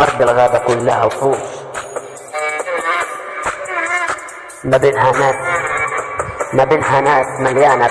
أرض الغابة كلها وحوش ما بينها ناس. ما بينها ناس مليانة